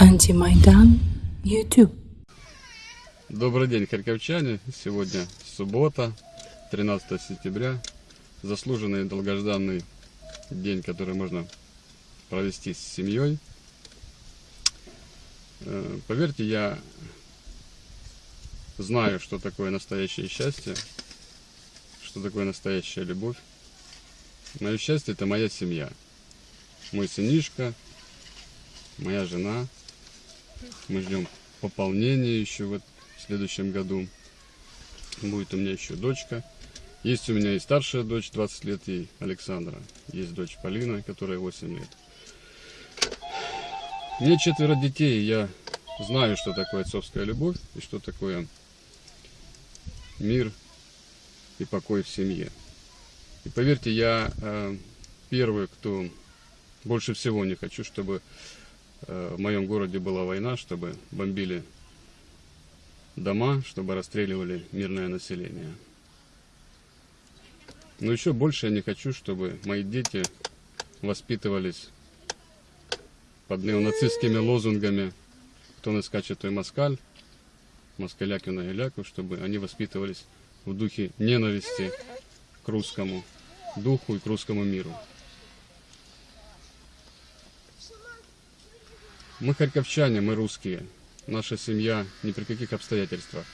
Антимайдан YouTube. Добрый день, харьковчане. Сегодня суббота, 13 сентября. Заслуженный и долгожданный день, который можно провести с семьей. Э, Поверьте, я знаю, что такое настоящее счастье, что такое настоящая любовь. Мое счастье – это моя семья. Мой сынишка, моя жена. Мы ждем пополнения еще в в следующем году. Будет у меня еще дочка. Есть у меня и старшая дочь, 20 лет ей, Александра. Есть дочь Полина, которая 8 лет. Мне четверо детей, я знаю, что такое отцовская любовь и что такое мир и покой в семье. И поверьте, я э, первый, кто больше всего не хочу, чтобы в моем городе была война, чтобы бомбили дома, чтобы расстреливали мирное население. Но еще больше я не хочу, чтобы мои дети воспитывались под неонацистскими лозунгами «Кто не скачет, той москаль», «Москаляки на иляку», чтобы они воспитывались в духе ненависти к русскому духу и к русскому миру. Мы харьковчане, мы русские. Наша семья ни при каких обстоятельствах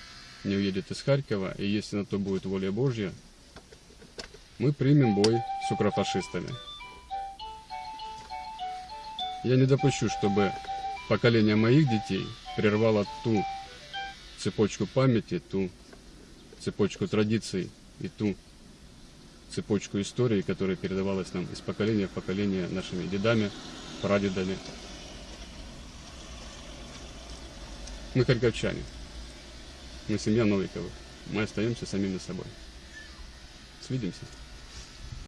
не уедет из Харькова, и если на то будет воля Божья, мы примем бой с укрофашистами. Я не допущу, чтобы поколение моих детей прервало ту цепочку памяти, ту цепочку традиций и ту цепочку истории, которая передавалась нам из поколения в поколение нашими дедами, прадедами. Мы харьковчане. Мы семья Новиковых. Мы остаемся самими собой. Свидимся.